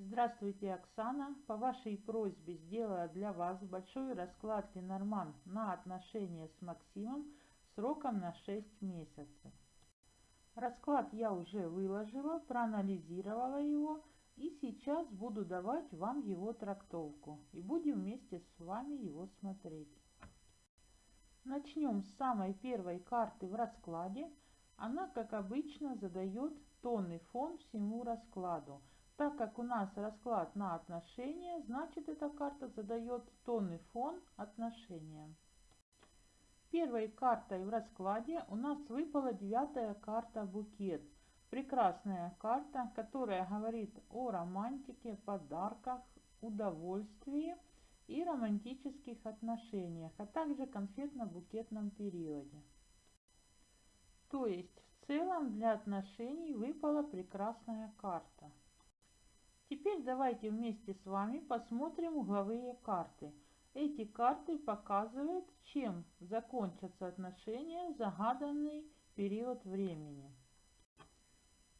Здравствуйте, Оксана. По вашей просьбе сделала для вас большой расклад Ленорман на отношения с Максимом сроком на 6 месяцев. Расклад я уже выложила, проанализировала его и сейчас буду давать вам его трактовку. И будем вместе с вами его смотреть. Начнем с самой первой карты в раскладе. Она, как обычно, задает тонный фон всему раскладу – так как у нас расклад на отношения, значит эта карта задает тонный фон отношениям. Первой картой в раскладе у нас выпала девятая карта букет. Прекрасная карта, которая говорит о романтике, подарках, удовольствии и романтических отношениях, а также конфетно-букетном периоде. То есть в целом для отношений выпала прекрасная карта. Теперь давайте вместе с вами посмотрим угловые карты. Эти карты показывают, чем закончатся отношения в загаданный период времени.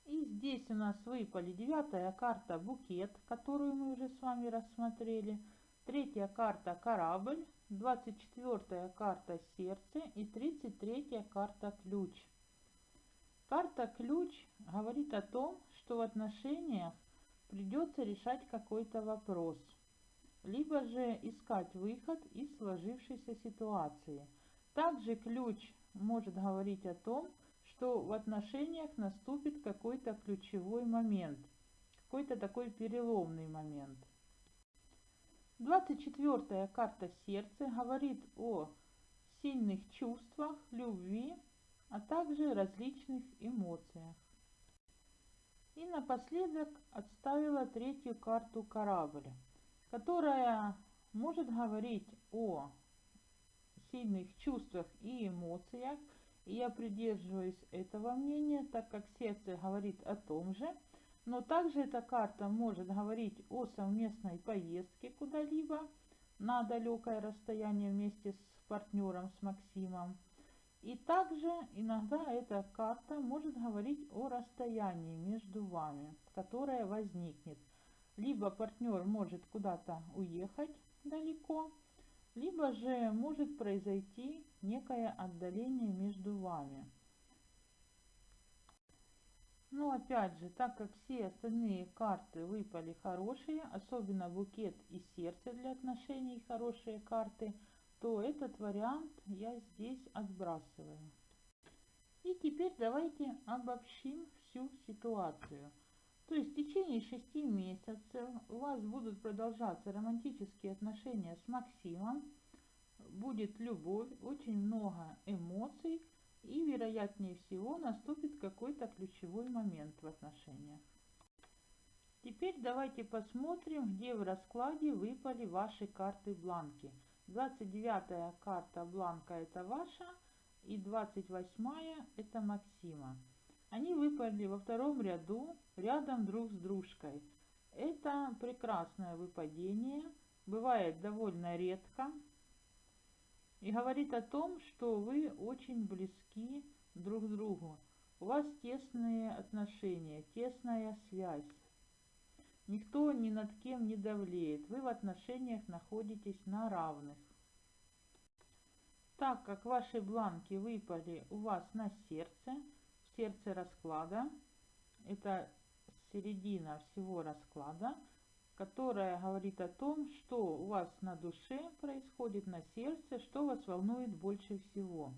И здесь у нас выпали девятая карта букет, которую мы уже с вами рассмотрели. Третья карта корабль, 24 карта сердце и 33 карта ключ. Карта ключ говорит о том, что в отношениях придется решать какой-то вопрос, либо же искать выход из сложившейся ситуации. Также ключ может говорить о том, что в отношениях наступит какой-то ключевой момент, какой-то такой переломный момент. 24 карта сердца говорит о сильных чувствах, любви, а также различных эмоциях. И напоследок отставила третью карту корабля, которая может говорить о сильных чувствах и эмоциях. И я придерживаюсь этого мнения, так как сердце говорит о том же. Но также эта карта может говорить о совместной поездке куда-либо на далекое расстояние вместе с партнером, с Максимом и также иногда эта карта может говорить о расстоянии между вами, которое возникнет. Либо партнер может куда-то уехать далеко, либо же может произойти некое отдаление между вами. Но опять же, так как все остальные карты выпали хорошие, особенно букет и сердце для отношений хорошие карты – то этот вариант я здесь отбрасываю. И теперь давайте обобщим всю ситуацию. То есть в течение шести месяцев у вас будут продолжаться романтические отношения с Максимом, будет любовь, очень много эмоций и вероятнее всего наступит какой-то ключевой момент в отношениях. Теперь давайте посмотрим, где в раскладе выпали ваши карты бланки – 29 карта бланка это ваша и 28 это Максима. Они выпали во втором ряду рядом друг с дружкой. Это прекрасное выпадение, бывает довольно редко и говорит о том, что вы очень близки друг к другу. У вас тесные отношения, тесная связь. Никто ни над кем не давлеет. Вы в отношениях находитесь на равных. Так как ваши бланки выпали у вас на сердце, в сердце расклада, это середина всего расклада, которая говорит о том, что у вас на душе происходит, на сердце, что вас волнует больше всего,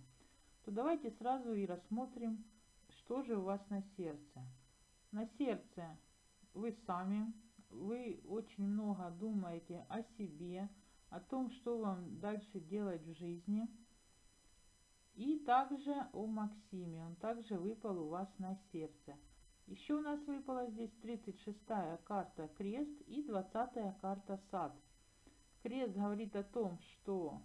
то давайте сразу и рассмотрим, что же у вас на сердце. На сердце вы сами, вы очень много думаете о себе, о том, что вам дальше делать в жизни. И также о Максиме, он также выпал у вас на сердце. Еще у нас выпала здесь 36-я карта крест и 20-я карта сад. Крест говорит о том, что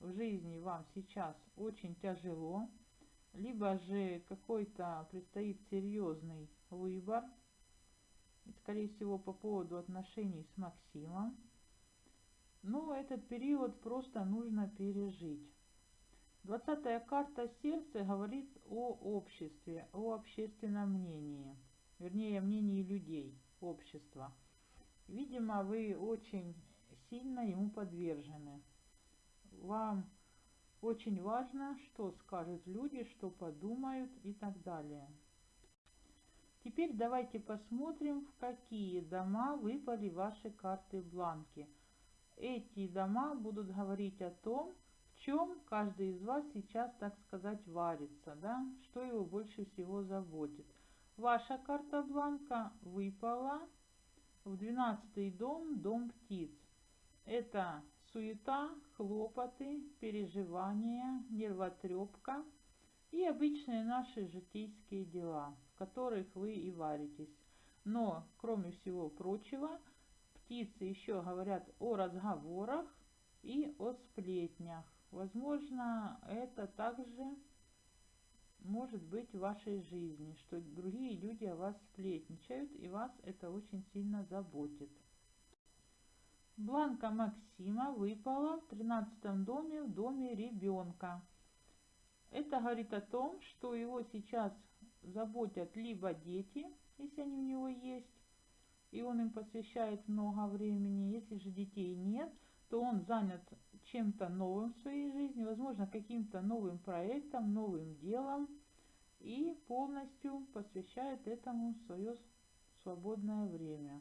в жизни вам сейчас очень тяжело, либо же какой-то предстоит серьезный выбор, скорее всего, по поводу отношений с Максимом. Но этот период просто нужно пережить. Двадцатая карта сердца говорит о обществе, о общественном мнении, вернее, мнении людей, общества. Видимо, вы очень сильно ему подвержены. Вам очень важно, что скажут люди, что подумают и так далее. Теперь давайте посмотрим, в какие дома выпали ваши карты бланки. Эти дома будут говорить о том, в чем каждый из вас сейчас, так сказать, варится, да, что его больше всего заботит. Ваша карта бланка выпала в 12 дом, дом птиц. Это суета, хлопоты, переживания, нервотрепка и обычные наши житейские дела, которых вы и варитесь. Но, кроме всего прочего, птицы еще говорят о разговорах и о сплетнях. Возможно, это также может быть в вашей жизни, что другие люди о вас сплетничают, и вас это очень сильно заботит. Бланка Максима выпала в 13 доме, в доме ребенка. Это говорит о том, что его сейчас заботят либо дети, если они у него есть, и он им посвящает много времени. Если же детей нет, то он занят чем-то новым в своей жизни, возможно, каким-то новым проектом, новым делом, и полностью посвящает этому свое свободное время.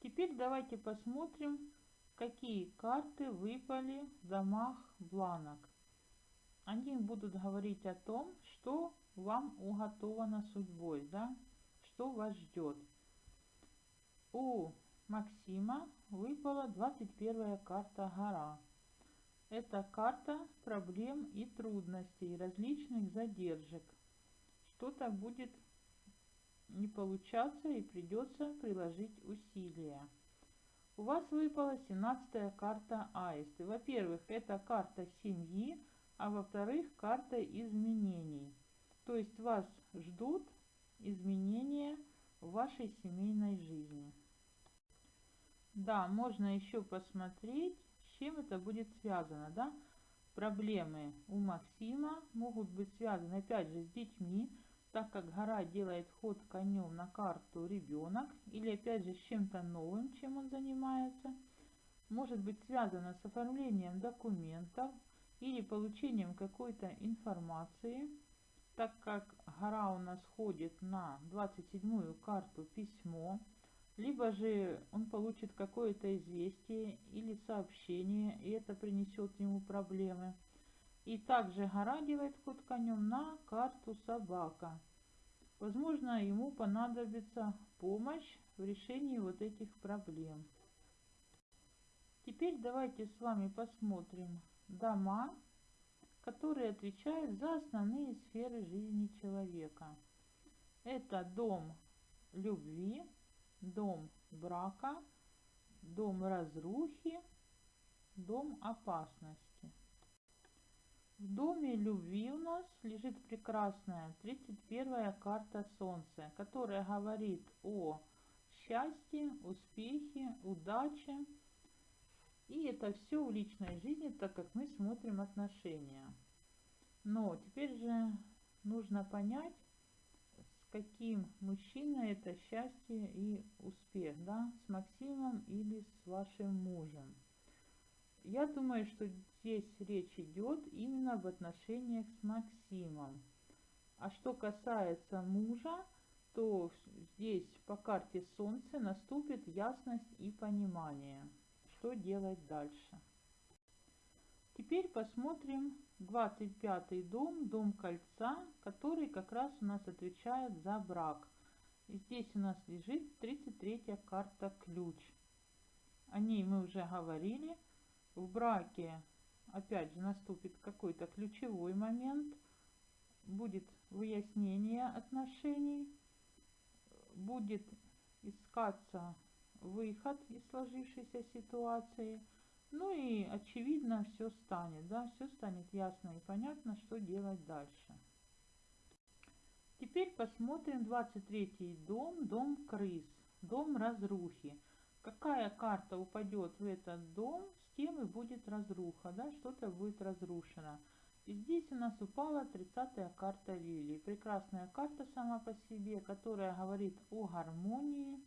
Теперь давайте посмотрим, какие карты выпали в домах бланок. Они будут говорить о том, что вам уготовано судьбой, да, что вас ждет. У Максима выпала 21 карта гора. Это карта проблем и трудностей, различных задержек. Что-то будет не получаться и придется приложить усилия. У вас выпала 17 карта аисты. Во-первых, это карта семьи, а во-вторых, карта изменений. То есть вас ждут изменения в вашей семейной жизни. Да, можно еще посмотреть, с чем это будет связано, да? Проблемы у Максима могут быть связаны, опять же, с детьми, так как гора делает ход конем на карту ребенок, или опять же с чем-то новым, чем он занимается. Может быть связано с оформлением документов или получением какой-то информации, так как гора у нас ходит на 27-ю карту письмо, либо же он получит какое-то известие или сообщение, и это принесет ему проблемы. И также гора делает ход конем на карту собака. Возможно, ему понадобится помощь в решении вот этих проблем. Теперь давайте с вами посмотрим дома, которые отвечают за основные сферы жизни человека. Это дом любви, дом брака, дом разрухи, дом опасности. В доме любви у нас лежит прекрасная 31 карта Солнца, которая говорит о счастье, успехе, удаче. И это все в личной жизни, так как мы смотрим отношения. Но теперь же нужно понять, каким мужчиной это счастье и успех, да, с Максимом или с вашим мужем. Я думаю, что здесь речь идет именно об отношениях с Максимом. А что касается мужа, то здесь по карте Солнца наступит ясность и понимание, что делать дальше. Теперь посмотрим 25 дом, дом кольца, который как раз у нас отвечает за брак. И здесь у нас лежит 33 карта ключ. О ней мы уже говорили. В браке опять же наступит какой-то ключевой момент. Будет выяснение отношений. Будет искаться выход из сложившейся ситуации – ну и очевидно все станет, да, все станет ясно и понятно, что делать дальше. Теперь посмотрим 23 дом, дом крыс, дом разрухи. Какая карта упадет в этот дом, с тем и будет разруха, да, что-то будет разрушено. И здесь у нас упала 30 карта лилии. Прекрасная карта сама по себе, которая говорит о гармонии,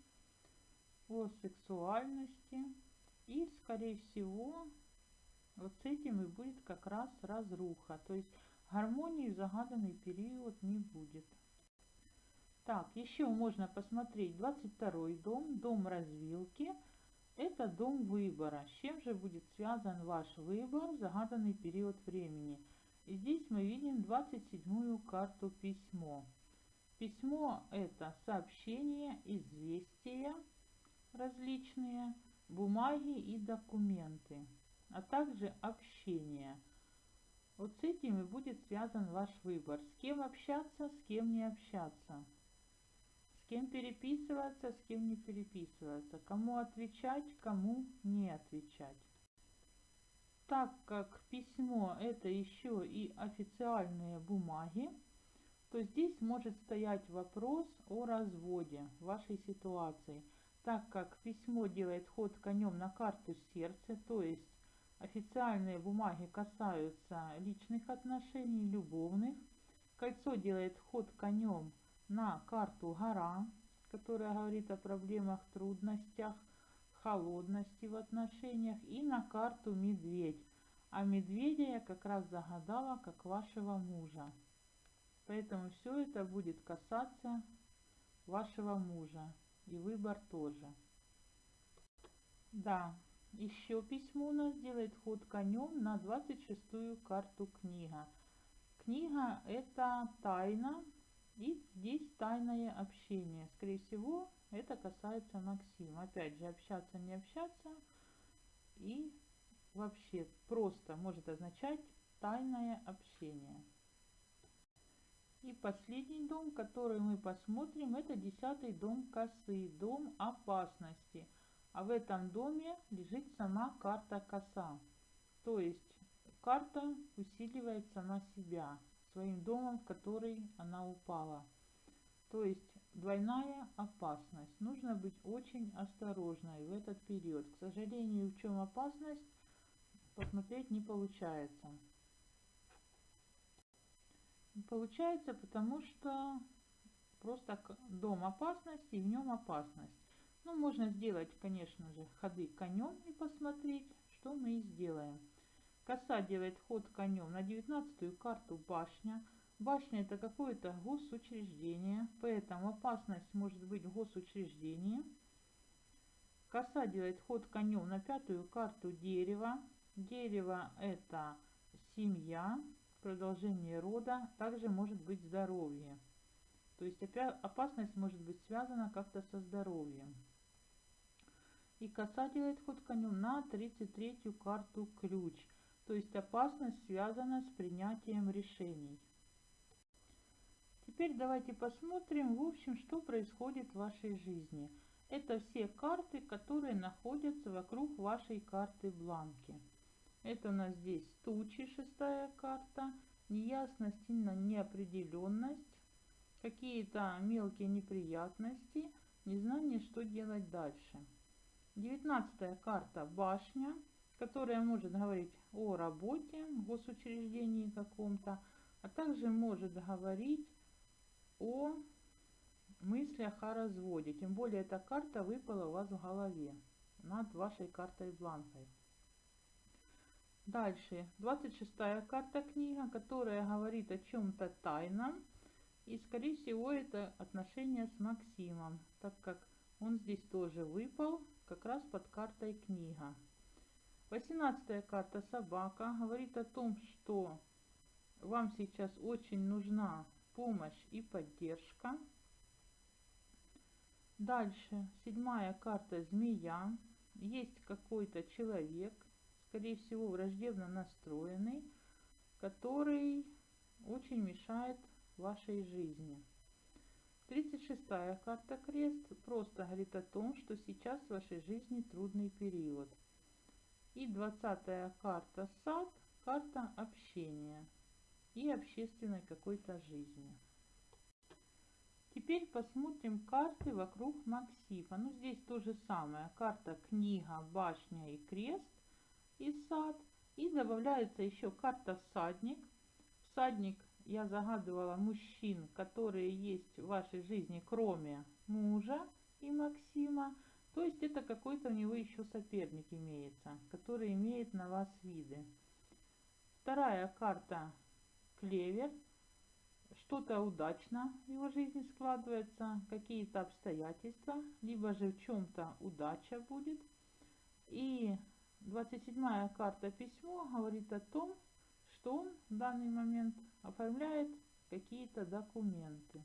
о сексуальности. И, скорее всего, вот с этим и будет как раз разруха. То есть гармонии загаданный период не будет. Так, еще можно посмотреть 22 дом, дом развилки. Это дом выбора. С чем же будет связан ваш выбор в загаданный период времени? И здесь мы видим 27 карту письмо. Письмо это сообщения, известия различные, бумаги и документы, а также общение. Вот с этим и будет связан ваш выбор. С кем общаться, с кем не общаться. С кем переписываться, с кем не переписываться. Кому отвечать, кому не отвечать так как письмо это еще и официальные бумаги, то здесь может стоять вопрос о разводе вашей ситуации, так как письмо делает ход конем на карту сердца, то есть официальные бумаги касаются личных отношений, любовных. Кольцо делает ход конем на карту гора, которая говорит о проблемах, трудностях, холодности в отношениях и на карту медведь. А медведя я как раз загадала как вашего мужа. Поэтому все это будет касаться вашего мужа. И выбор тоже. Да, еще письмо у нас делает ход конем на 26-ю карту книга. Книга это тайна и здесь тайное общение. Скорее всего, это касается Максима. Опять же, общаться, не общаться. И вообще просто может означать тайное общение. И последний дом, который мы посмотрим, это десятый дом косы, дом опасности. А в этом доме лежит сама карта коса. То есть карта усиливает сама себя своим домом, в который она упала. То есть двойная опасность. Нужно быть очень осторожной в этот период. К сожалению, в чем опасность, посмотреть не получается. Получается, потому что просто дом опасности и в нем опасность. Ну, можно сделать, конечно же, ходы конем и посмотреть, что мы и сделаем. Коса делает ход конем на 19 карту башня. Башня это какое-то госучреждение, поэтому опасность может быть в госучреждении. Коса делает ход конем на пятую карту дерева. Дерево это семья, продолжение рода, также может быть здоровье. То есть опасность может быть связана как-то со здоровьем. И коса делает ход конем на 33-ю карту ключ. То есть опасность связана с принятием решений. Теперь давайте посмотрим, в общем, что происходит в вашей жизни. Это все карты, которые находятся вокруг вашей карты бланки. Это у нас здесь тучи, шестая карта, неясность и неопределенность, какие-то мелкие неприятности, незнание, что делать дальше. Девятнадцатая карта башня, которая может говорить о работе госучреждении каком-то, а также может говорить о мыслях о разводе. Тем более эта карта выпала у вас в голове над вашей картой бланкой. Дальше, 26 карта книга, которая говорит о чем-то тайном. И, скорее всего, это отношения с Максимом, так как он здесь тоже выпал, как раз под картой книга. 18 карта собака говорит о том, что вам сейчас очень нужна помощь и поддержка. Дальше, седьмая карта змея. Есть какой-то человек, скорее всего, враждебно настроенный, который очень мешает вашей жизни. 36-я карта крест просто говорит о том, что сейчас в вашей жизни трудный период. И 20-я карта сад, карта общения и общественной какой-то жизни. Теперь посмотрим карты вокруг Максима. Ну, здесь то же самое. Карта книга, башня и крест и сад. И добавляется еще карта всадник. Всадник я загадывала мужчин, которые есть в вашей жизни, кроме мужа и Максима. То есть это какой-то у него еще соперник имеется, который имеет на вас виды. Вторая карта клевер. Что-то удачно в его жизни складывается, какие-то обстоятельства, либо же в чем-то удача будет. И 27 карта письмо говорит о том, что он в данный момент оформляет какие-то документы.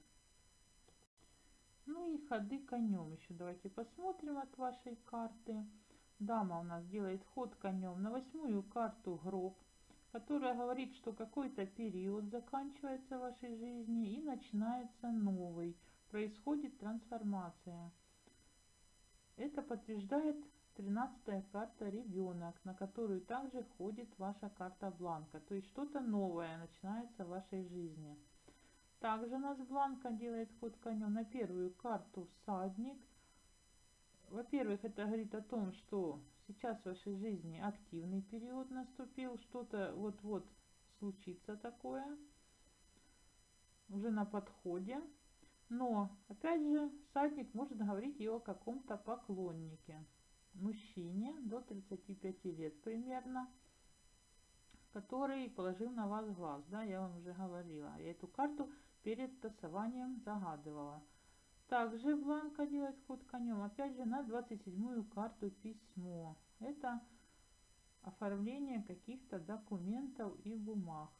Ну и ходы конем еще давайте посмотрим от вашей карты. Дама у нас делает ход конем на восьмую карту гроб, которая говорит, что какой-то период заканчивается в вашей жизни и начинается новый. Происходит трансформация. Это подтверждает 13 карта ребенок, на которую также ходит ваша карта бланка. То есть что-то новое начинается в вашей жизни. Также нас бланка делает ход конем на первую карту всадник. Во-первых, это говорит о том, что сейчас в вашей жизни активный период наступил, что-то вот-вот случится такое, уже на подходе. Но, опять же, всадник может говорить и о каком-то поклоннике, мужчине до 35 лет примерно, который положил на вас глаз, да, я вам уже говорила. Я эту карту перед тасованием загадывала. Также Бланка делает ход конем, опять же на 27 карту письмо. Это оформление каких-то документов и бумаг.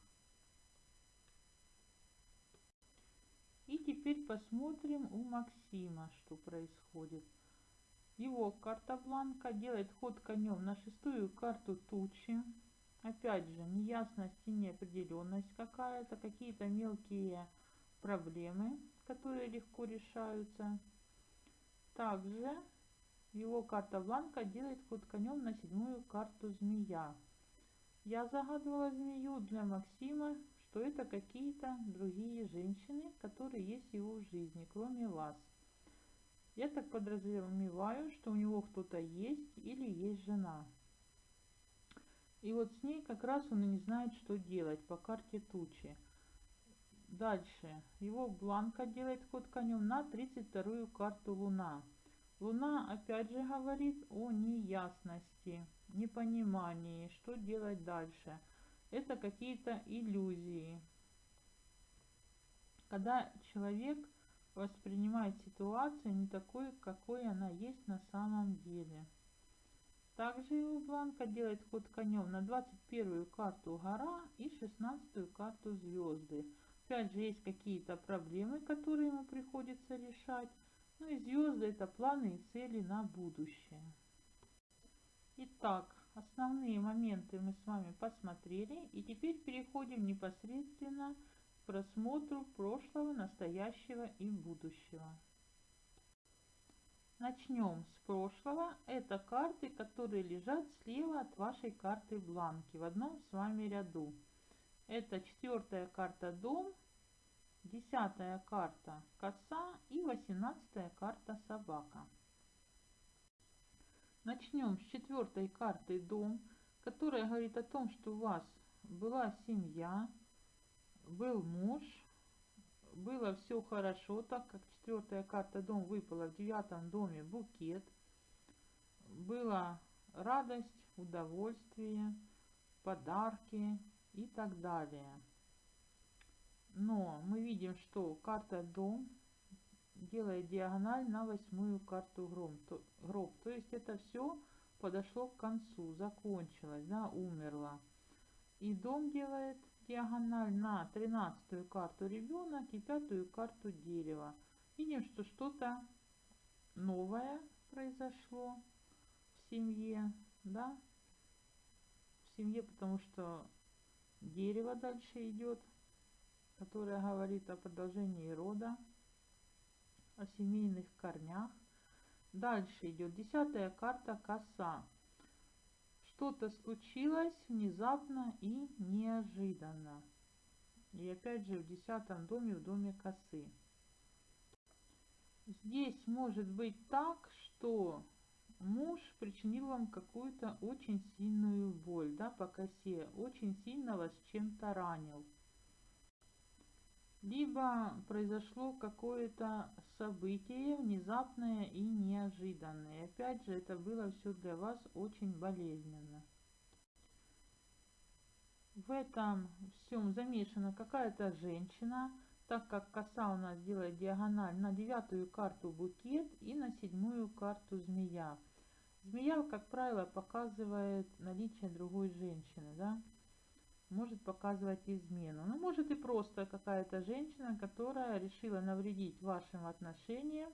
И теперь посмотрим у Максима, что происходит. Его карта Бланка делает ход конем на шестую карту тучи. Опять же, неясность и неопределенность какая-то, какие-то мелкие проблемы, которые легко решаются. Также его карта бланка делает ход конем на седьмую карту змея. Я загадывала змею для Максима, что это какие-то другие женщины, которые есть в его жизни, кроме вас. Я так подразумеваю, что у него кто-то есть или есть жена. И вот с ней как раз он и не знает, что делать по карте тучи. Дальше. Его бланка делает ход конем на 32 карту Луна. Луна опять же говорит о неясности, непонимании, что делать дальше. Это какие-то иллюзии. Когда человек воспринимает ситуацию не такой, какой она есть на самом деле. Также его бланка делает ход конем на 21 карту гора и 16 карту звезды. Опять же, есть какие-то проблемы, которые ему приходится решать. Ну и звезды это планы и цели на будущее. Итак, основные моменты мы с вами посмотрели. И теперь переходим непосредственно к просмотру прошлого, настоящего и будущего. Начнем с прошлого. Это карты, которые лежат слева от вашей карты бланки в одном с вами ряду. Это четвертая карта дом, десятая карта коса и восемнадцатая карта собака. Начнем с четвертой карты дом, которая говорит о том, что у вас была семья, был муж, было все хорошо, так как четвертая карта дом выпала в девятом доме букет, была радость, удовольствие, подарки, и так далее. Но мы видим, что карта дом делает диагональ на восьмую карту гром, то, гроб. То есть это все подошло к концу, закончилось, да, умерло. И дом делает диагональ на тринадцатую карту ребенок и пятую карту дерева. Видим, что что-то новое произошло в семье, да, в семье, потому что Дерево дальше идет, которое говорит о продолжении рода, о семейных корнях. Дальше идет десятая карта коса. Что-то случилось внезапно и неожиданно. И опять же в десятом доме, в доме косы. Здесь может быть так, что муж причинил вам какую-то очень сильную боль, да, по косе, очень сильно вас чем-то ранил. Либо произошло какое-то событие внезапное и неожиданное. Опять же, это было все для вас очень болезненно. В этом всем замешана какая-то женщина, так как коса у нас делает диагональ на девятую карту букет и на седьмую карту змея. Змея, как правило, показывает наличие другой женщины, да? Может показывать измену. Ну, может и просто какая-то женщина, которая решила навредить вашим отношениям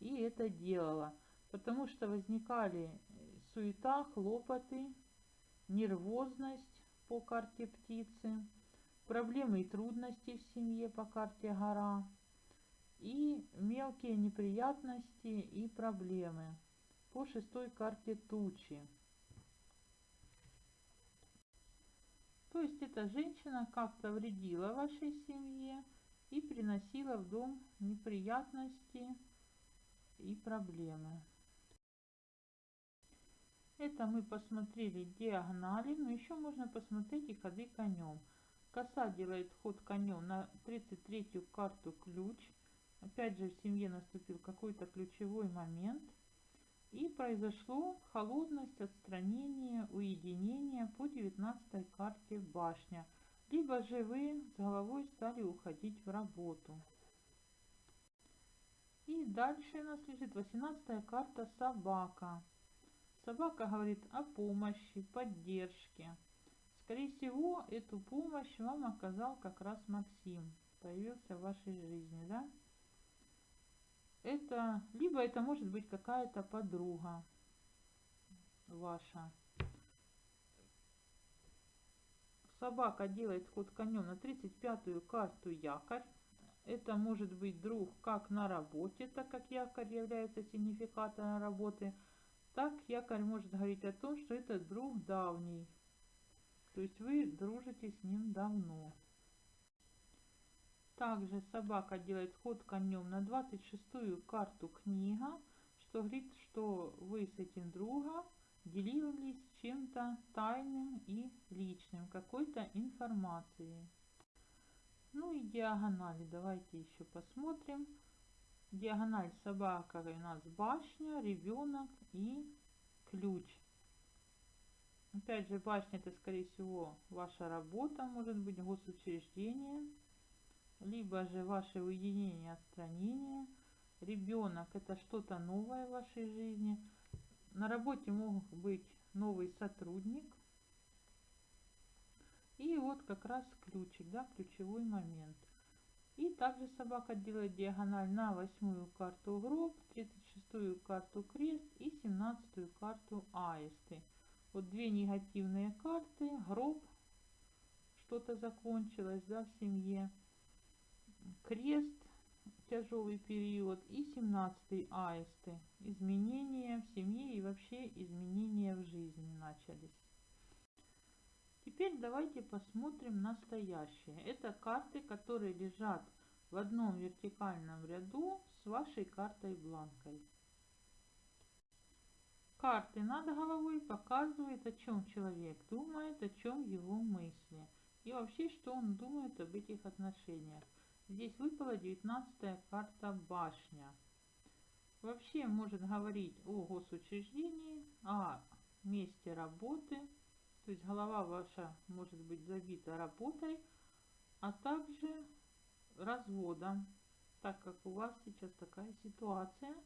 и это делала. Потому что возникали суета, хлопоты, нервозность по карте птицы, проблемы и трудности в семье по карте гора и мелкие неприятности и проблемы по шестой карте тучи. То есть эта женщина как-то вредила вашей семье и приносила в дом неприятности и проблемы. Это мы посмотрели диагонали, но еще можно посмотреть и ходы конем. Коса делает ход конем на 33-ю карту ключ. Опять же в семье наступил какой-то ключевой момент – и произошло холодность, отстранение, уединение по 19 карте башня. Либо же вы с головой стали уходить в работу. И дальше у нас лежит 18 карта собака. Собака говорит о помощи, поддержке. Скорее всего, эту помощь вам оказал как раз Максим. Появился в вашей жизни, да? Это либо это может быть какая-то подруга ваша. Собака делает ход конем на 35-ю карту якорь. Это может быть друг как на работе, так как якорь является сигнификатором работы, так якорь может говорить о том, что это друг давний. То есть вы дружите с ним давно. Также собака делает ход конем на 26-ю карту книга, что говорит, что вы с этим другом делились чем-то тайным и личным, какой-то информацией. Ну и диагонали давайте еще посмотрим. Диагональ собака у нас башня, ребенок и ключ. Опять же, башня это скорее всего ваша работа, может быть госучреждение либо же ваше уединение, отстранение. Ребенок – это что-то новое в вашей жизни. На работе мог быть новый сотрудник. И вот как раз ключик, да, ключевой момент. И также собака делает диагональ на восьмую карту гроб, 36-ю карту крест и 17-ю карту аисты. Вот две негативные карты, гроб, что-то закончилось, да, в семье крест, тяжелый период и 17 аисты. Изменения в семье и вообще изменения в жизни начались. Теперь давайте посмотрим настоящее. Это карты, которые лежат в одном вертикальном ряду с вашей картой бланкой. Карты над головой показывают, о чем человек думает, о чем его мысли. И вообще, что он думает об этих отношениях. Здесь выпала 19 карта башня. Вообще может говорить о госучреждении, о месте работы. То есть голова ваша может быть забита работой, а также разводом. Так как у вас сейчас такая ситуация,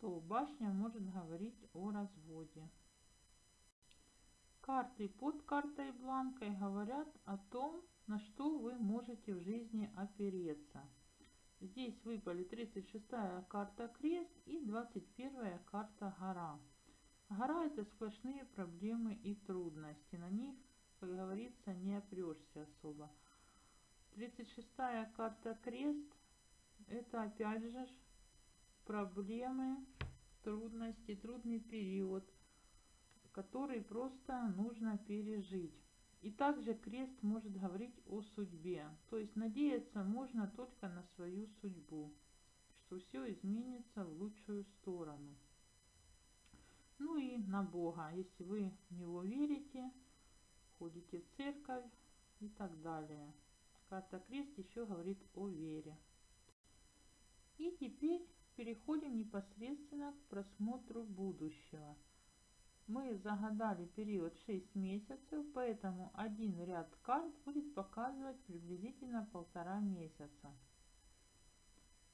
то башня может говорить о разводе. Карты под картой бланкой говорят о том, на что вы можете в жизни опереться. Здесь выпали 36-я карта крест и 21-я карта гора. Гора это сплошные проблемы и трудности. На них, как говорится, не опрешься особо. 36-я карта крест это опять же проблемы, трудности, трудный период, который просто нужно пережить. И также крест может говорить о судьбе. То есть надеяться можно только на свою судьбу, что все изменится в лучшую сторону. Ну и на Бога, если вы в Него верите, ходите в церковь и так далее. Карта крест еще говорит о вере. И теперь переходим непосредственно к просмотру будущего. Мы загадали период 6 месяцев, поэтому один ряд карт будет показывать приблизительно полтора месяца.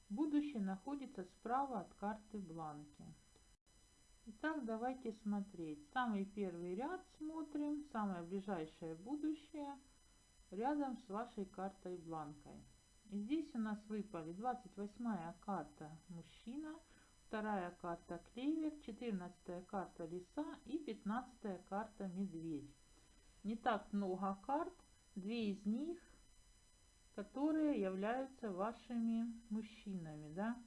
Будущее находится справа от карты бланки. Итак, давайте смотреть. Самый первый ряд смотрим, самое ближайшее будущее, рядом с вашей картой бланкой. И здесь у нас выпали 28 карта мужчина, вторая карта клевер, 14 карта лиса и 15 карта медведь. Не так много карт, две из них, которые являются вашими мужчинами, да.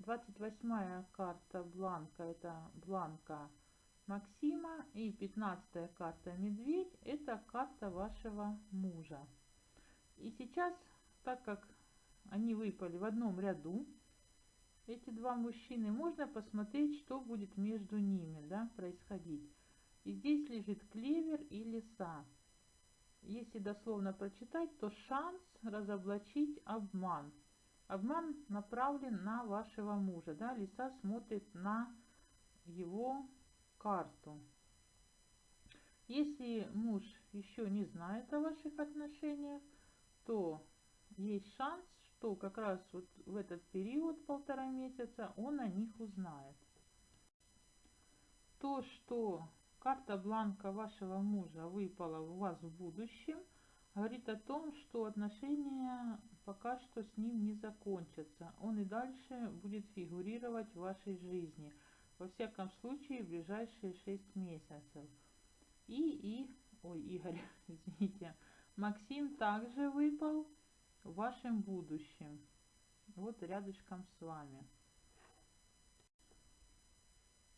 28 карта бланка это бланка Максима и 15 карта медведь это карта вашего мужа. И сейчас, так как они выпали в одном ряду, эти два мужчины, можно посмотреть, что будет между ними да, происходить. И здесь лежит клевер и лиса. Если дословно прочитать, то шанс разоблачить обман – Обман направлен на вашего мужа, да, лиса смотрит на его карту. Если муж еще не знает о ваших отношениях, то есть шанс, что как раз вот в этот период полтора месяца он о них узнает. То, что карта бланка вашего мужа выпала у вас в будущем, говорит о том, что отношения пока что с ним не закончатся. Он и дальше будет фигурировать в вашей жизни. Во всяком случае, в ближайшие 6 месяцев. И, и, ой, Игорь, извините, Максим также выпал в вашем будущем. Вот рядышком с вами.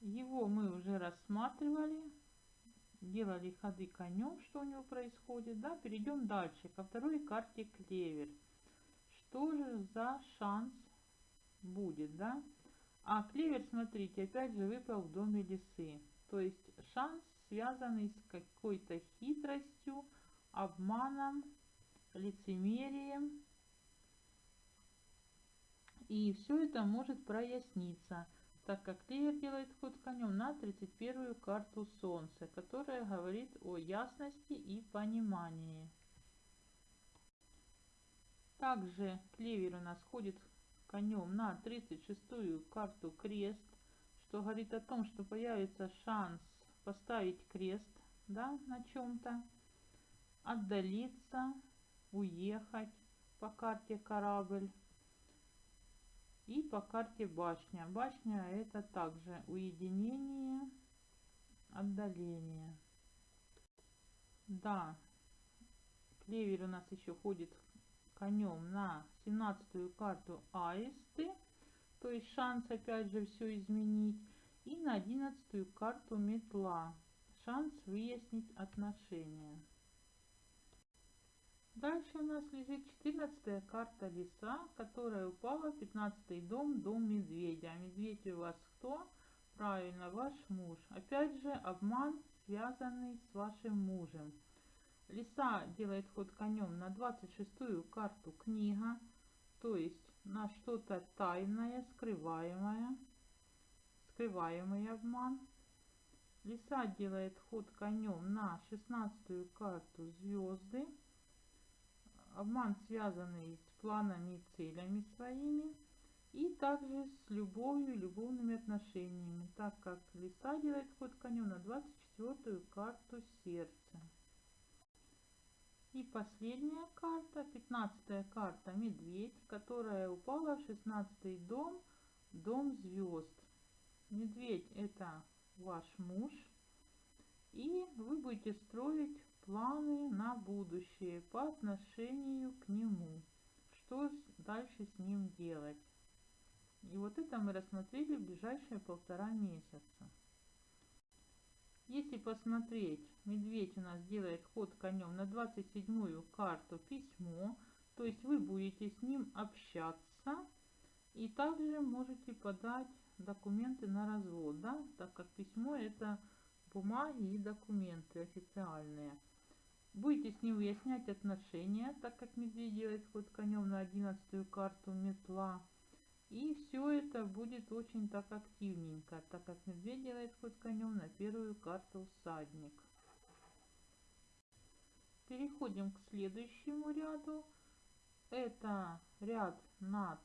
Его мы уже рассматривали, делали ходы конем, что у него происходит. Да, перейдем дальше, ко второй карте клевер что же за шанс будет, да? А клевер, смотрите, опять же выпал в доме лисы. То есть шанс, связанный с какой-то хитростью, обманом, лицемерием. И все это может проясниться, так как клевер делает ход конем на 31 карту Солнца, которая говорит о ясности и понимании. Также клевер у нас ходит конем на 36-ю карту крест, что говорит о том, что появится шанс поставить крест да, на чем-то, отдалиться, уехать по карте корабль и по карте башня. Башня это также уединение, отдаление. Да, клевер у нас еще ходит конем на 17 карту аисты, то есть шанс опять же все изменить, и на 11 карту метла, шанс выяснить отношения. Дальше у нас лежит 14 карта лиса, которая упала в 15 дом, дом медведя. А медведь у вас кто? Правильно, ваш муж. Опять же, обман, связанный с вашим мужем. Лиса делает ход конем на 26-ю карту книга, то есть на что-то тайное, скрываемое, скрываемый обман. Лиса делает ход конем на 16-ю карту звезды, обман связанный с планами и целями своими, и также с любовью, любовными отношениями, так как лиса делает ход конем на 24-ю карту сердца. И последняя карта, 15 карта Медведь, которая упала в 16 дом, дом звезд. Медведь это ваш муж. И вы будете строить планы на будущее по отношению к нему. Что дальше с ним делать. И вот это мы рассмотрели в ближайшие полтора месяца. Если посмотреть, медведь у нас делает ход конем на 27 карту письмо, то есть вы будете с ним общаться и также можете подать документы на развод, да, так как письмо это бумаги и документы официальные. Будете с ним выяснять отношения, так как медведь делает ход конем на одиннадцатую карту метла. И все это будет очень так активненько, так как медведь делает ход конем на первую карту всадник. Переходим к следующему ряду. Это ряд над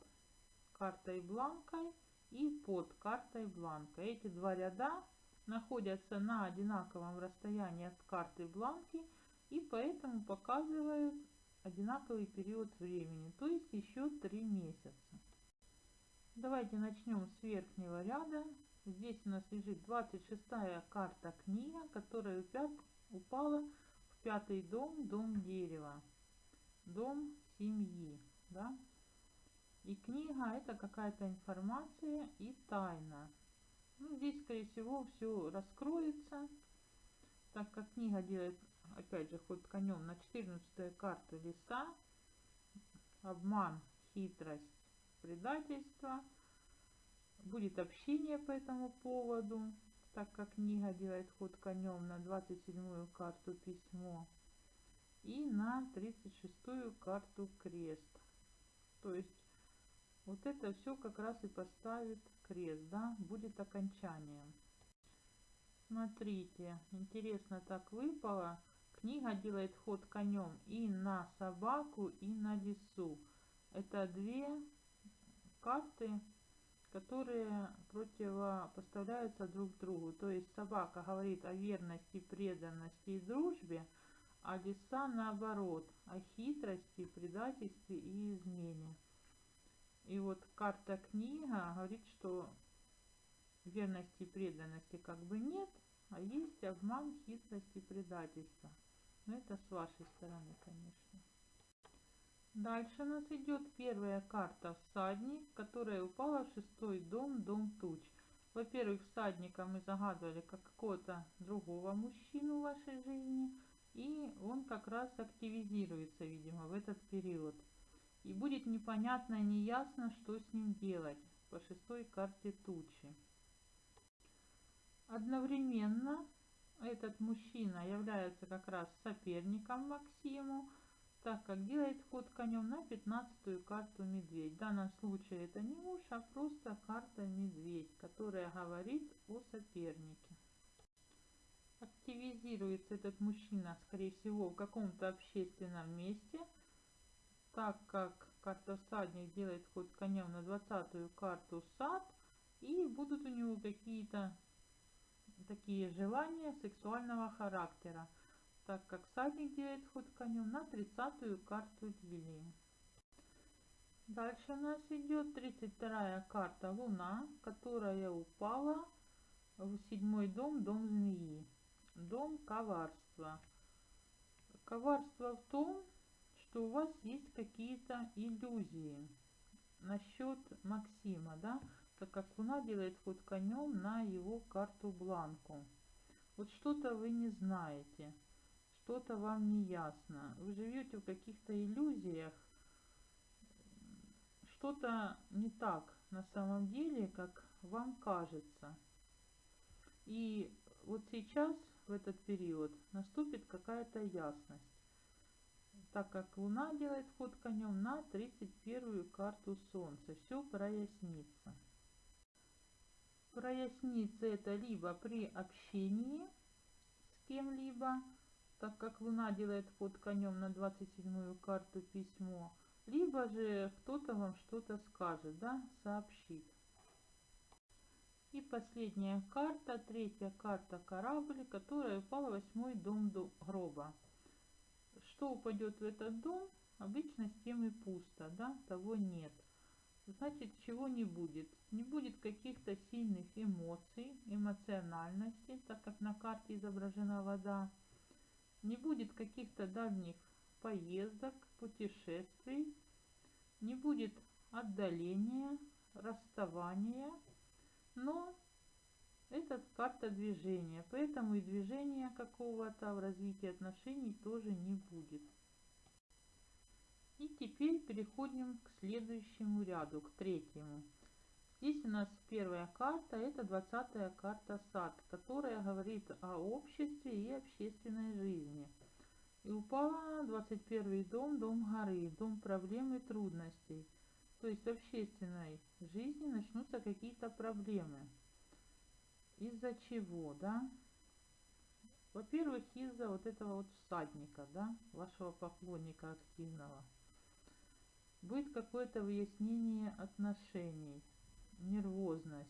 картой бланкой и под картой бланка. Эти два ряда находятся на одинаковом расстоянии от карты бланки и поэтому показывают одинаковый период времени, то есть еще три месяца. Давайте начнем с верхнего ряда. Здесь у нас лежит 26 карта книга, которая упала в пятый дом, дом дерева, дом семьи. Да? И книга это какая-то информация и тайна. Ну, здесь, скорее всего, все раскроется, так как книга делает, опять же, ход конем на 14 карту леса, обман, хитрость, предательство. Будет общение по этому поводу, так как книга делает ход конем на 27 карту письмо и на 36 карту крест. То есть вот это все как раз и поставит крест, да, будет окончанием. Смотрите, интересно так выпало. Книга делает ход конем и на собаку, и на лесу. Это две карты, которые противопоставляются друг другу. То есть собака говорит о верности, преданности и дружбе, а лиса наоборот, о хитрости, предательстве и измене. И вот карта книга говорит, что верности и преданности как бы нет, а есть обман, хитрость и предательство. Но это с вашей стороны, конечно. Дальше у нас идет первая карта всадник, которая упала в шестой дом, дом туч. Во-первых, всадника мы загадывали как какого-то другого мужчину в вашей жизни, и он как раз активизируется, видимо, в этот период. И будет непонятно, неясно, что с ним делать по шестой карте тучи. Одновременно этот мужчина является как раз соперником Максиму, так как делает ход конем на 15 карту медведь. В данном случае это не муж, а просто карта медведь, которая говорит о сопернике. Активизируется этот мужчина, скорее всего, в каком-то общественном месте, так как карта всадник делает ход конем на 20 карту сад, и будут у него какие-то такие желания сексуального характера так как всадник делает ход конем на 30 карту лилии. Дальше у нас идет 32 карта Луна, которая упала в седьмой дом, дом змеи, дом коварства. Коварство в том, что у вас есть какие-то иллюзии насчет Максима, да, так как Луна делает ход конем на его карту бланку. Вот что-то вы не знаете что-то вам не ясно, вы живете в каких-то иллюзиях, что-то не так на самом деле, как вам кажется. И вот сейчас, в этот период, наступит какая-то ясность, так как Луна делает ход конем на 31 карту Солнца. Все прояснится. Прояснится это либо при общении с кем-либо, так как Луна делает ход конем на 27 карту письмо, либо же кто-то вам что-то скажет, да, сообщит. И последняя карта, третья карта корабль, которая упала в восьмой дом до гроба. Что упадет в этот дом, обычно с тем и пусто, да, того нет. Значит, чего не будет? Не будет каких-то сильных эмоций, эмоциональности, так как на карте изображена вода не будет каких-то дальних поездок, путешествий, не будет отдаления, расставания, но это карта движения, поэтому и движения какого-то в развитии отношений тоже не будет. И теперь переходим к следующему ряду, к третьему. Здесь у нас первая карта, это 20 карта сад, которая говорит о обществе и общественной жизни. И упала 21 дом, дом горы, дом проблем и трудностей. То есть в общественной жизни начнутся какие-то проблемы. Из-за чего, да? Во-первых, из-за вот этого вот всадника, да, вашего поклонника активного. Будет какое-то выяснение отношений, нервозность,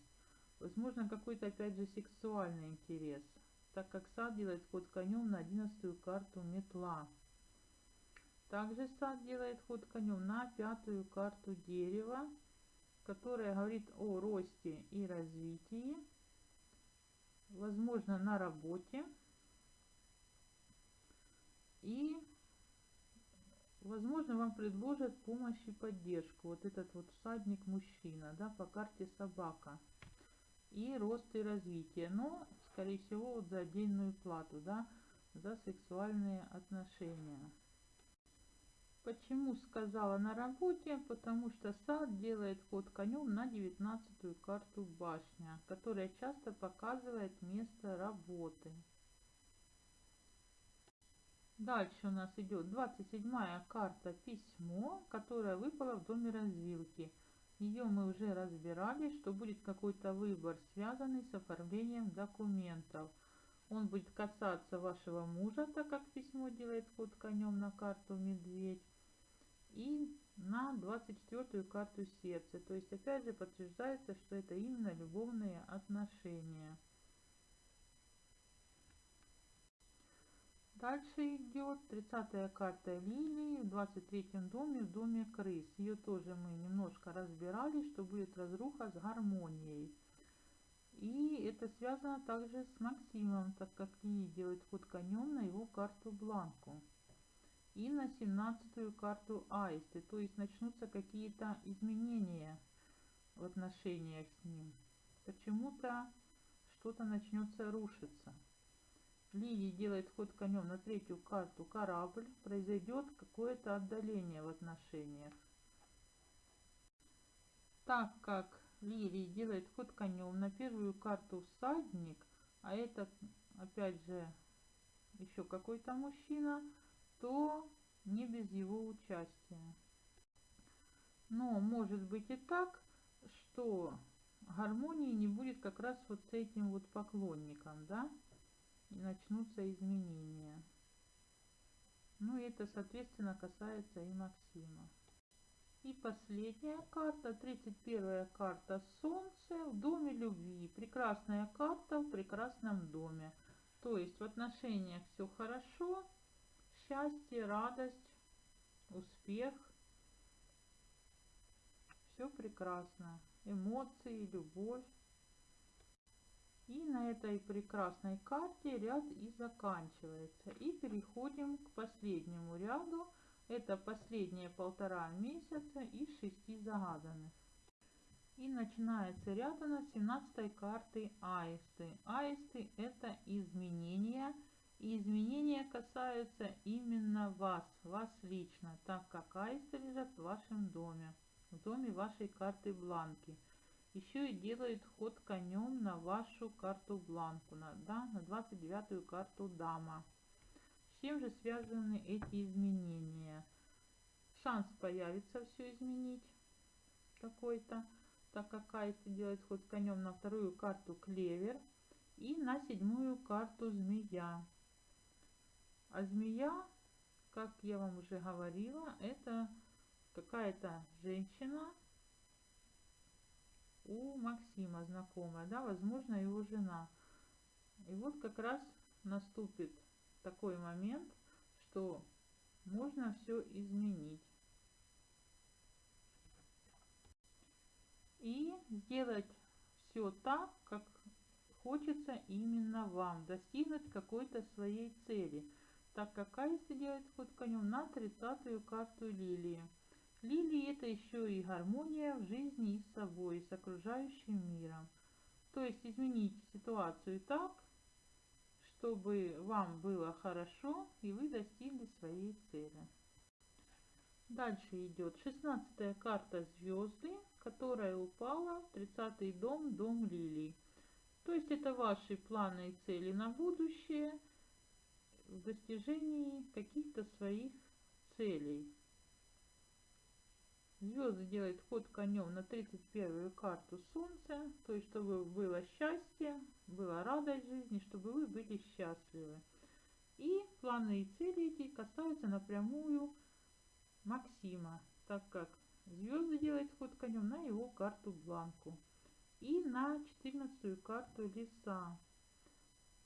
возможно какой-то опять же сексуальный интерес – так как сад делает ход конем на одиннадцатую карту метла. Также сад делает ход конем на пятую карту дерева, которая говорит о росте и развитии, возможно на работе и возможно вам предложат помощь и поддержку. Вот этот вот всадник мужчина, да, по карте собака и рост и развитие. Но скорее всего, вот за отдельную плату, да, за сексуальные отношения. Почему сказала на работе? Потому что сад делает ход конем на девятнадцатую карту башня, которая часто показывает место работы. Дальше у нас идет 27 карта письмо, которая выпала в доме развилки. Ее мы уже разбирали, что будет какой-то выбор, связанный с оформлением документов. Он будет касаться вашего мужа, так как письмо делает ход конем на карту медведь. И на 24 карту сердца. То есть опять же подтверждается, что это именно любовные отношения. Дальше идет 30 карта лилии в 23 доме, в доме крыс. Ее тоже мы немножко разбирали, что будет разруха с гармонией. И это связано также с Максимом, так как Лилия делает ход конем на его карту бланку. И на 17 карту аисты, то есть начнутся какие-то изменения в отношениях с ним. Почему-то что-то начнется рушиться. Лилии делает ход конем на третью карту корабль, произойдет какое-то отдаление в отношениях. Так как Лилии делает ход конем на первую карту всадник, а это опять же еще какой-то мужчина, то не без его участия. Но может быть и так, что гармонии не будет как раз вот с этим вот поклонником, да? Начнутся изменения. Ну и это, соответственно, касается и Максима. И последняя карта, 31 карта Солнце в доме любви. Прекрасная карта в прекрасном доме. То есть в отношениях все хорошо, счастье, радость, успех. Все прекрасно. Эмоции, любовь. И на этой прекрасной карте ряд и заканчивается. И переходим к последнему ряду. Это последние полтора месяца из шести загаданных. И начинается ряд у нас 17 карты аисты. Аисты это изменения. И изменения касаются именно вас, вас лично, так как аисты лежат в вашем доме, в доме вашей карты бланки еще и делает ход конем на вашу карту бланку, на, да, на 29-ю карту дама. С чем же связаны эти изменения? Шанс появится все изменить какой-то, так как Айси делает ход конем на вторую карту клевер и на седьмую карту змея. А змея, как я вам уже говорила, это какая-то женщина, у Максима знакомая, да, возможно, его жена. И вот как раз наступит такой момент, что можно все изменить. И сделать все так, как хочется именно вам, достигнуть какой-то своей цели, так как Аиста делает ход конем на 30-ю карту лилии. Лилии это еще и гармония в жизни и с собой, и с окружающим миром. То есть изменить ситуацию так, чтобы вам было хорошо и вы достигли своей цели. Дальше идет 16 карта звезды, которая упала в 30 дом, дом лилий. То есть это ваши планы и цели на будущее. в достижении каких-то своих целей. Звезды делают ход конем на 31-ю карту Солнца, то есть чтобы было счастье, была радость жизни, чтобы вы были счастливы. И планы и цели эти касаются напрямую Максима, так как звезды делают ход конем на его карту Бланку и на 14 карту Леса.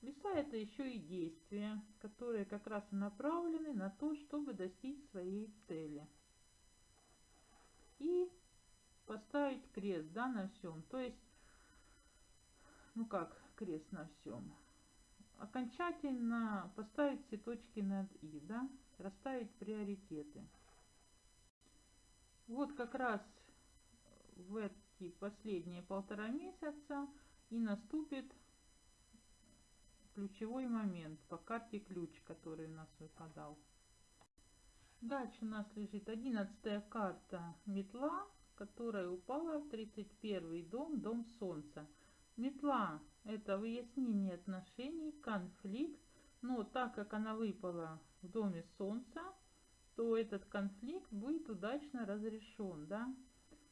Леса это еще и действия, которые как раз и направлены на то, чтобы достичь своей цели. И поставить крест да, на всем. То есть, ну как крест на всем? Окончательно поставить все точки над «и», да? расставить приоритеты. Вот как раз в эти последние полтора месяца и наступит ключевой момент по карте ключ, который у нас выпадал. Дальше у нас лежит одиннадцатая карта метла, которая упала в 31 дом, дом солнца. Метла это выяснение отношений, конфликт, но так как она выпала в доме солнца, то этот конфликт будет удачно разрешен, да?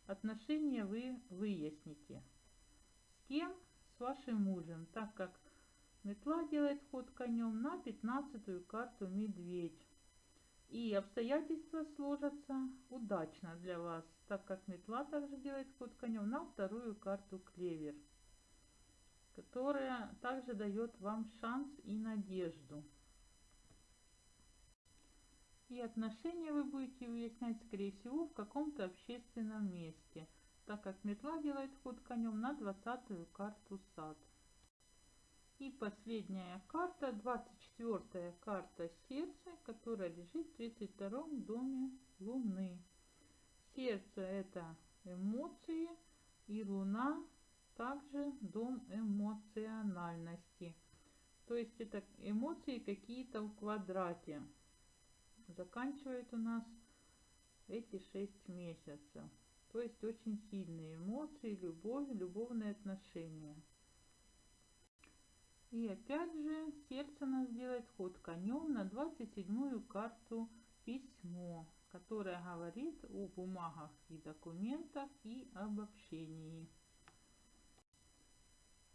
Отношения вы выясните. С кем? С вашим мужем, так как метла делает ход конем на 15 карту медведь. И обстоятельства сложатся удачно для вас, так как метла также делает ход конем на вторую карту клевер, которая также дает вам шанс и надежду. И отношения вы будете выяснять, скорее всего, в каком-то общественном месте, так как метла делает ход конем на 20 карту сад. И последняя карта, 24 карта сердца, которая лежит в 32 доме Луны. Сердце это эмоции и Луна также дом эмоциональности. То есть это эмоции какие-то в квадрате. Заканчивает у нас эти 6 месяцев. То есть очень сильные эмоции, любовь, любовные отношения. И опять же сердце нас делает ход конем на 27 карту письмо, которое говорит о бумагах и документах и об общении.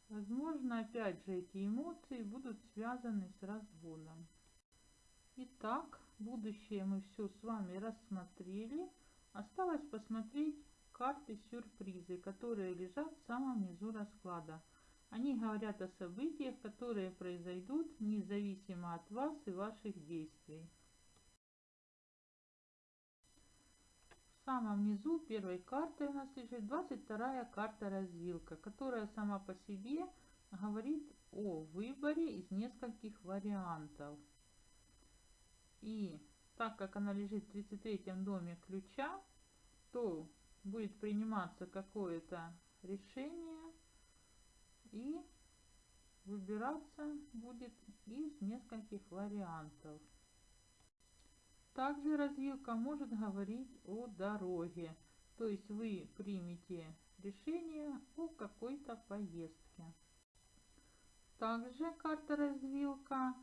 Возможно, опять же, эти эмоции будут связаны с разводом. Итак, будущее мы все с вами рассмотрели. Осталось посмотреть карты сюрпризы, которые лежат в самом низу расклада. Они говорят о событиях, которые произойдут независимо от вас и ваших действий. В самом низу первой карты у нас лежит 22 карта развилка, которая сама по себе говорит о выборе из нескольких вариантов. И так как она лежит в 33 доме ключа, то будет приниматься какое-то решение и выбираться будет из нескольких вариантов. Также развилка может говорить о дороге, то есть вы примете решение о какой-то поездке. Также карта развилка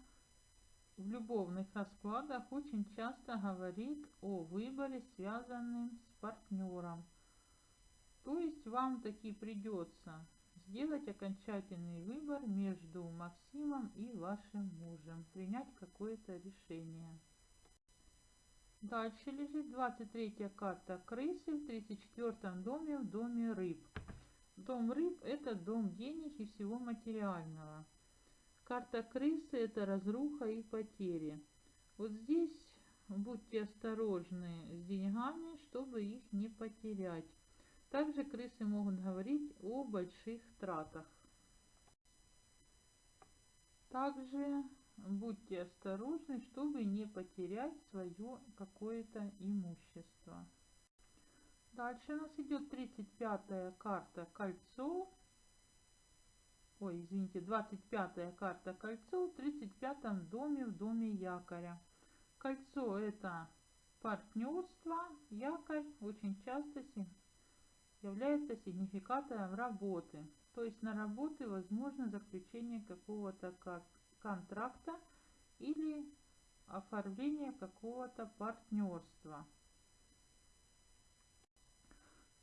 в любовных раскладах очень часто говорит о выборе, связанном с партнером. То есть вам таки придется сделать окончательный выбор между Максимом и вашим мужем, принять какое-то решение. Дальше лежит 23 карта крысы в 34 доме, в доме рыб. Дом рыб это дом денег и всего материального. Карта крысы это разруха и потери. Вот здесь будьте осторожны с деньгами, чтобы их не потерять. Также крысы могут говорить о больших тратах. Также будьте осторожны, чтобы не потерять свое какое-то имущество. Дальше у нас идет 35 карта кольцо. Ой, извините, 25 карта кольцо в 35 доме в доме якоря. Кольцо это партнерство, якорь очень часто является сигнификатором работы. То есть на работе возможно заключение какого-то контракта или оформление какого-то партнерства.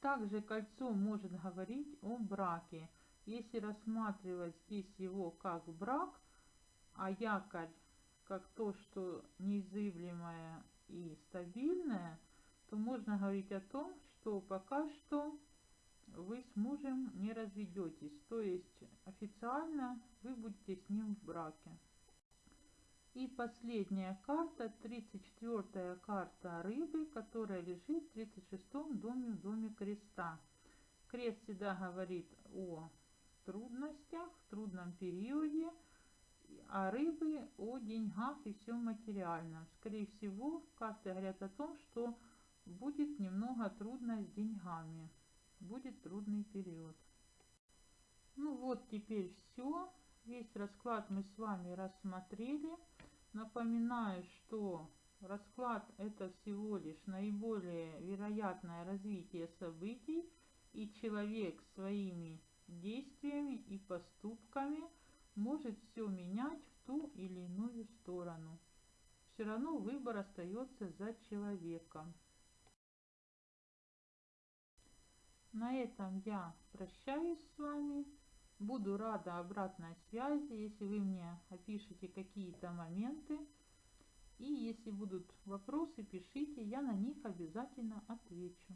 Также кольцо может говорить о браке. Если рассматривать здесь его как брак, а якорь как то, что неизъявлемое и стабильное, то можно говорить о том, что пока что вы с мужем не разведетесь. То есть официально вы будете с ним в браке. И последняя карта, 34-я карта рыбы, которая лежит в 36-м доме в доме креста. Крест всегда говорит о трудностях, трудном периоде, а рыбы о деньгах и всем материальном. Скорее всего, карты говорят о том, что будет немного трудно с деньгами, будет трудный период. Ну вот теперь все. Весь расклад мы с вами рассмотрели. Напоминаю, что расклад это всего лишь наиболее вероятное развитие событий, и человек своими действиями и поступками может все менять в ту или иную сторону. Все равно выбор остается за человеком. На этом я прощаюсь с вами. Буду рада обратной связи, если вы мне опишите какие-то моменты. И если будут вопросы, пишите, я на них обязательно отвечу.